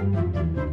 Música